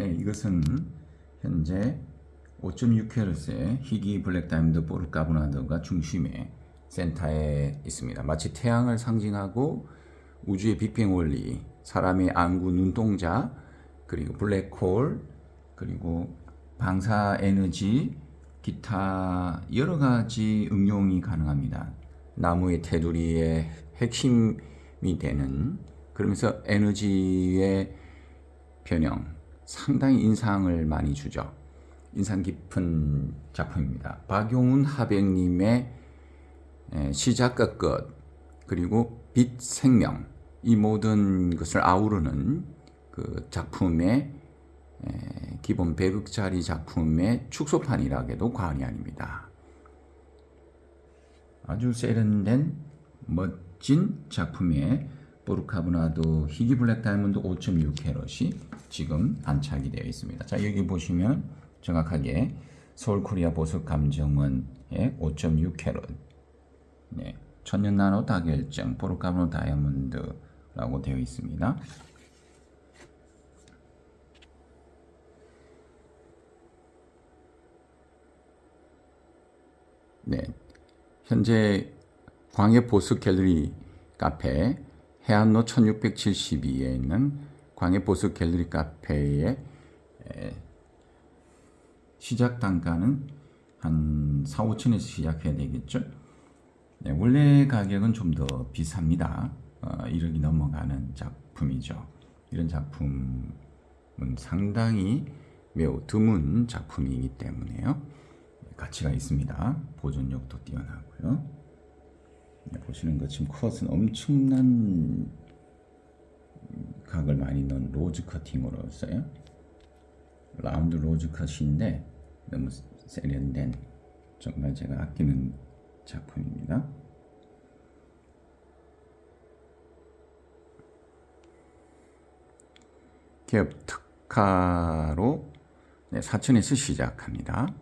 네, 이것은 현재 5.6Hz의 희귀 블랙 다이아몬드 보르카보나드가 중심에 센터에 있습니다. 마치 태양을 상징하고 우주의 빅뱅 원리, 사람의 안구 눈동자, 그리고 블랙홀, 그리고 방사 에너지, 기타 여러 가지 응용이 가능합니다. 나무의 테두리의 핵심이 되는 그러면서 에너지의 변형 상당히 인상을 많이 주죠. 인상 깊은 작품입니다. 박용훈 하백님의 시작과 끝 그리고 빛 생명 이 모든 것을 아우르는 그 작품의 기본 100억짜리 작품의 축소판이라 해도 과언이 아닙니다. 아주 세련된 멋진 작품의 보르카브나도 희귀 블랙 다이아몬드 5.6 캐럿이 지금 안착이 되어 있습니다. 자 여기 보시면 정확하게 서울코리아 보석 감정원의 5.6 캐럿 네, 천년 나노 다결정 보르카브노 다이아몬드라고 되어 있습니다. 네, 현재 광해 보석 갤러리 카페 해안로 1672에 있는 광해 보석 갤러리 카페의 시작 단가는 한 4, 5천에서 시작해야 되겠죠. 네, 원래 가격은 좀 더 비쌉니다. 어, 1억이 넘어가는 작품이죠. 이런 작품은 상당히 매우 드문 작품이기 때문에요. 가치가 있습니다. 보존력도 뛰어나고요. 네, 보시는 것처럼 컷은 엄청난 각을 많이 넣은 rose cutting으로 써요. round rose cut인데 너무 세련된 정말 제가 아끼는 작품입니다. 기업 특화로 네, 사천에서 시작합니다.